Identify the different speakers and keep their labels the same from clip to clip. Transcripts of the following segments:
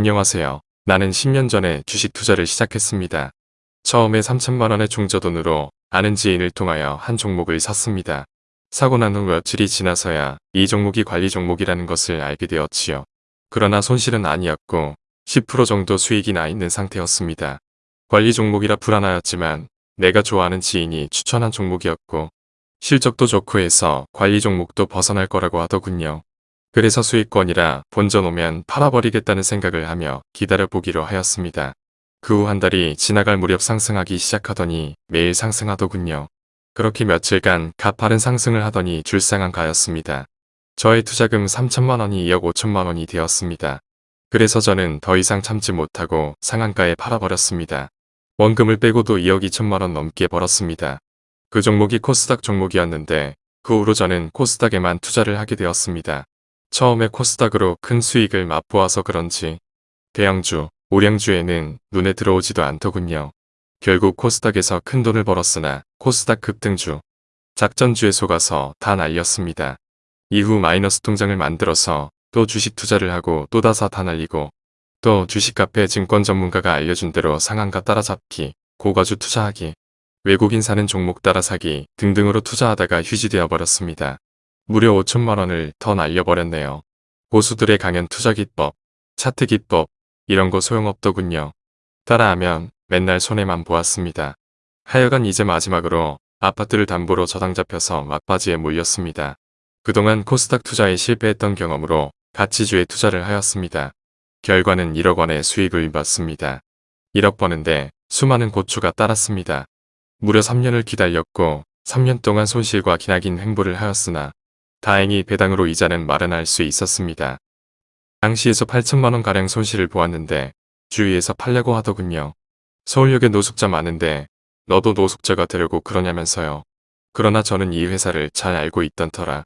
Speaker 1: 안녕하세요. 나는 10년 전에 주식 투자를 시작했습니다. 처음에 3천만원의 중저돈으로 아는 지인을 통하여 한 종목을 샀습니다. 사고 난 후 며칠이 지나서야 이 종목이 관리 종목이라는 것을 알게 되었지요. 그러나 손실은 아니었고 10% 정도 수익이 나 있는 상태였습니다. 관리 종목이라 불안하였지만 내가 좋아하는 지인이 추천한 종목이었고 실적도 좋고 해서 관리 종목도 벗어날 거라고 하더군요. 그래서 수익권이라 본전 오면 팔아버리겠다는 생각을 하며 기다려보기로 하였습니다. 그 후 한 달이 지나갈 무렵 상승하기 시작하더니 매일 상승하더군요. 그렇게 며칠간 가파른 상승을 하더니 줄상한 가였습니다. 저의 투자금 3천만 원이 2억 5천만 원이 되었습니다. 그래서 저는 더 이상 참지 못하고 상한가에 팔아버렸습니다. 원금을 빼고도 2억 2천만 원 넘게 벌었습니다. 그 종목이 코스닥 종목이었는데 그 후로 저는 코스닥에만 투자를 하게 되었습니다. 처음에 코스닥으로 큰 수익을 맛보아서 그런지 대형주, 오량주에는 눈에 들어오지도 않더군요. 결국 코스닥에서 큰 돈을 벌었으나 코스닥 급등주, 작전주에 속아서 다 날렸습니다. 이후 마이너스 통장을 만들어서 또 주식 투자를 하고 또 다사 다 날리고 또 주식 카페 증권 전문가가 알려준 대로 상한가 따라잡기, 고가주 투자하기, 외국인 사는 종목 따라 사기 등등으로 투자하다가 휴지되어 버렸습니다. 무려 5천만 원을 더 날려버렸네요. 고수들의 강연 투자 기법, 차트 기법 이런 거 소용없더군요. 따라하면 맨날 손해만 보았습니다. 하여간 이제 마지막으로 아파트를 담보로 저당 잡혀서 막바지에 몰렸습니다. 그동안 코스닥 투자에 실패했던 경험으로 가치주에 투자를 하였습니다. 결과는 1억 원의 수익을 봤습니다. 1억 버는데 수많은 고추가 따랐습니다. 무려 3년을 기다렸고 3년 동안 손실과 기나긴 횡보를 하였으나 다행히 배당으로 이자는 마련할 수 있었습니다. 당시에서 8천만원 가량 손실을 보았는데 주위에서 팔려고 하더군요. 서울역에 노숙자 많은데 너도 노숙자가 되려고 그러냐면서요. 그러나 저는 이 회사를 잘 알고 있던 터라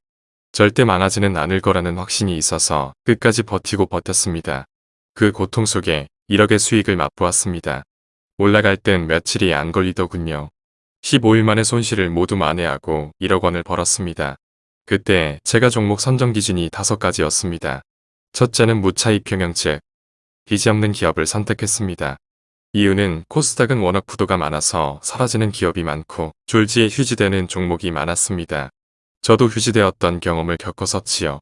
Speaker 1: 절대 망하지는 않을 거라는 확신이 있어서 끝까지 버티고 버텼습니다. 그 고통 속에 1억의 수익을 맛보았습니다. 올라갈 땐 며칠이 안 걸리더군요. 15일 만에 손실을 모두 만회하고 1억 원을 벌었습니다. 그때 제가 종목 선정 기준이 5가지였습니다. 첫째는 무차익 평형책, 빚이 없는 기업을 선택했습니다. 이유는 코스닥은 워낙 부도가 많아서 사라지는 기업이 많고 졸지에 휴지되는 종목이 많았습니다. 저도 휴지되었던 경험을 겪어서지요.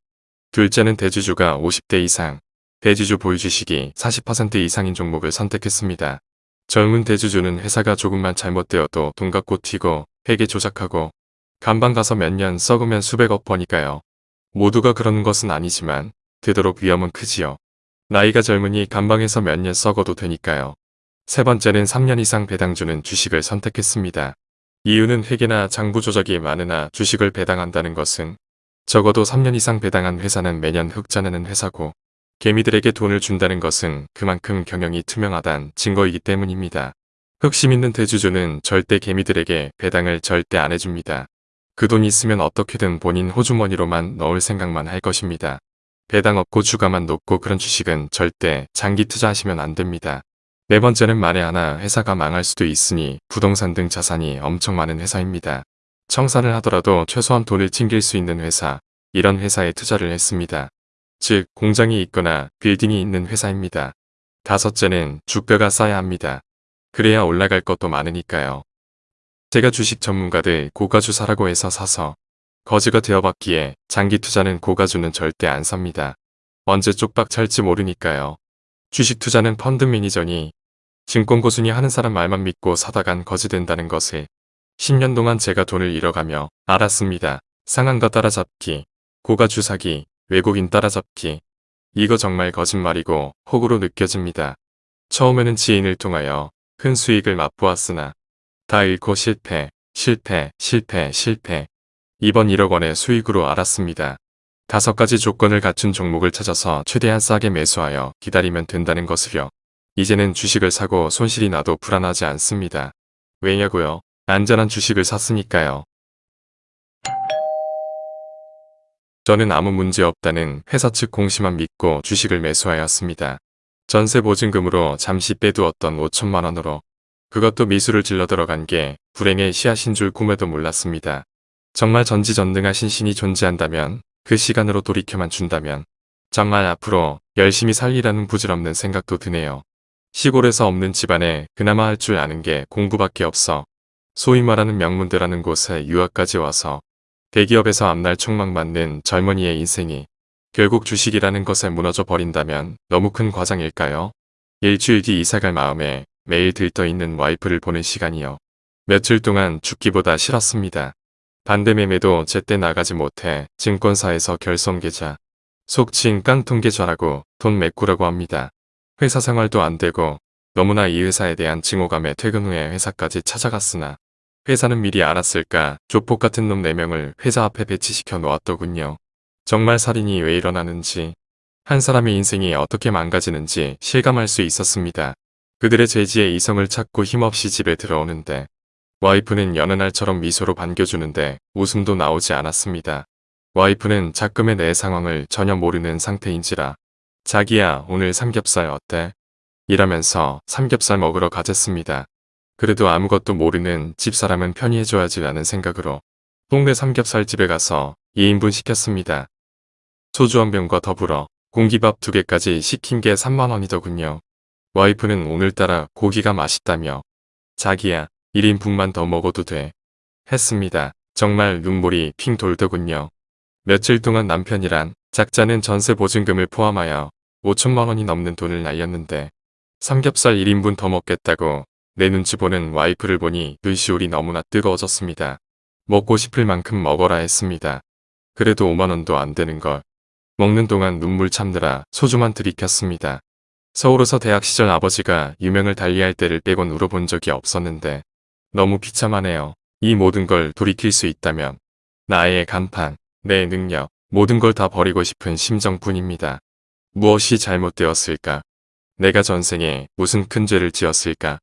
Speaker 1: 둘째는 대주주가 50대 이상, 대주주 보유주식이 40% 이상인 종목을 선택했습니다. 젊은 대주주는 회사가 조금만 잘못되어도 돈 갖고 튀고 회계 조작하고 간방 가서 몇 년 썩으면 수백억 버니까요. 모두가 그러는 것은 아니지만 되도록 위험은 크지요. 나이가 젊으니 간방에서 몇 년 썩어도 되니까요. 세 번째는 3년 이상 배당주는 주식을 선택했습니다. 이유는 회계나 장부 조작이 많으나 주식을 배당한다는 것은 적어도 3년 이상 배당한 회사는 매년 흑자 내는 회사고 개미들에게 돈을 준다는 것은 그만큼 경영이 투명하단 증거이기 때문입니다. 흑심 있는 대주주는 절대 개미들에게 배당을 절대 안 해줍니다. 그돈 있으면 어떻게든 본인 호주머니로만 넣을 생각만 할 것입니다. 배당 없고 주가만 높고 그런 주식은 절대 장기 투자하시면 안 됩니다. 네 번째는 만에 하나 회사가 망할 수도 있으니 부동산 등 자산이 엄청 많은 회사입니다. 청산을 하더라도 최소한 돈을 챙길 수 있는 회사, 이런 회사에 투자를 했습니다. 즉 공장이 있거나 빌딩이 있는 회사입니다. 다섯째는 주가가 싸야 합니다. 그래야 올라갈 것도 많으니까요. 제가 주식 전문가들 고가주 사라고 해서 사서 거지가 되어봤기에 장기 투자는 고가주는 절대 안 삽니다. 언제 쪽박 찰지 모르니까요. 주식 투자는 펀드 매니저니 증권고순이 하는 사람 말만 믿고 사다간 거지 된다는 것을 10년 동안 제가 돈을 잃어가며 알았습니다. 상한가 따라잡기, 고가주 사기, 외국인 따라잡기. 이거 정말 거짓말이고 혹으로 느껴집니다. 처음에는 지인을 통하여 큰 수익을 맛보았으나 다 잃고 실패, 실패, 실패, 실패. 이번 1억 원의 수익으로 알았습니다. 다섯 가지 조건을 갖춘 종목을 찾아서 최대한 싸게 매수하여 기다리면 된다는 것을요. 이제는 주식을 사고 손실이 나도 불안하지 않습니다. 왜냐고요? 안전한 주식을 샀으니까요. 저는 아무 문제 없다는 회사 측 공시만 믿고 주식을 매수하였습니다. 전세 보증금으로 잠시 빼두었던 5천만 원으로 그것도 미수를 질러 들어간 게 불행의 씨앗인 줄 꿈에도 몰랐습니다. 정말 전지전능하신 신이 존재한다면 그 시간으로 돌이켜만 준다면 정말 앞으로 열심히 살리라는 부질없는 생각도 드네요. 시골에서 없는 집안에 그나마 할 줄 아는 게 공부밖에 없어. 소위 말하는 명문대라는 곳에 유학까지 와서 대기업에서 앞날 촉망 맞는 젊은이의 인생이 결국 주식이라는 것에 무너져 버린다면 너무 큰 과장일까요? 일주일 뒤 이사갈 마음에 매일 들떠 있는 와이프를 보는 시간이요. 며칠 동안 죽기보다 싫었습니다. 반대매매도 제때 나가지 못해 증권사에서 결손계좌, 속칭 깡통계좌라고 돈 메꾸라고 합니다. 회사 생활도 안 되고 너무나 이 회사에 대한 증오감에 퇴근 후에 회사까지 찾아갔으나 회사는 미리 알았을까 조폭 같은 놈 4명을 회사 앞에 배치시켜 놓았더군요. 정말 살인이 왜 일어나는지 한 사람의 인생이 어떻게 망가지는지 실감할 수 있었습니다. 그들의 죄지에 이성을 찾고 힘없이 집에 들어오는데 와이프는 여느 날처럼 미소로 반겨주는데 웃음도 나오지 않았습니다. 와이프는 작금의 내 상황을 전혀 모르는 상태인지라 자기야 오늘 삼겹살 어때? 이라면서 삼겹살 먹으러 가졌습니다. 그래도 아무것도 모르는 집사람은 편히 해줘야지 라는 생각으로 동네 삼겹살집에 가서 2인분 시켰습니다. 소주 한 병과 더불어 공기밥 두 개까지 시킨 게 3만원이더군요. 와이프는 오늘따라 고기가 맛있다며 자기야 1인분만 더 먹어도 돼. 했습니다. 정말 눈물이 핑 돌더군요. 며칠 동안 남편이란 작자는 전세 보증금을 포함하여 5천만 원이 넘는 돈을 날렸는데 삼겹살 1인분 더 먹겠다고 내 눈치 보는 와이프를 보니 눈시울이 너무나 뜨거워졌습니다. 먹고 싶을 만큼 먹어라 했습니다. 그래도 5만원도 안 되는 걸. 먹는 동안 눈물 참느라 소주만 들이켰습니다. 서울에서 대학 시절 아버지가 유명을 달리할 때를 빼곤 울어본 적이 없었는데 너무 비참하네요. 이 모든 걸 돌이킬 수 있다면 나의 간판, 내 능력, 모든 걸 다 버리고 싶은 심정뿐입니다. 무엇이 잘못되었을까? 내가 전생에 무슨 큰 죄를 지었을까?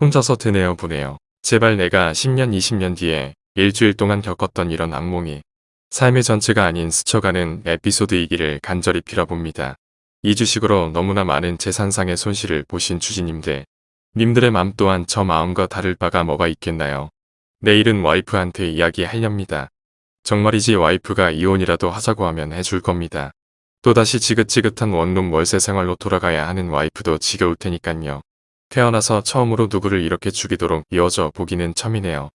Speaker 1: 혼자서 드네요 보네요. 제발 내가 10년 20년 뒤에 일주일 동안 겪었던 이런 악몽이 삶의 전체가 아닌 스쳐가는 에피소드이기를 간절히 빌어봅니다. 이 주식으로 너무나 많은 재산상의 손실을 보신 주지님들. 님들의 맘 또한 저 마음과 다를 바가 뭐가 있겠나요? 내일은 와이프한테 이야기하렵니다. 정말이지 와이프가 이혼이라도 하자고 하면 해줄 겁니다. 또다시 지긋지긋한 원룸 월세 생활로 돌아가야 하는 와이프도 지겨울 테니깐요. 태어나서 처음으로 누구를 이렇게 죽이도록 이어져 보기는 처음이네요.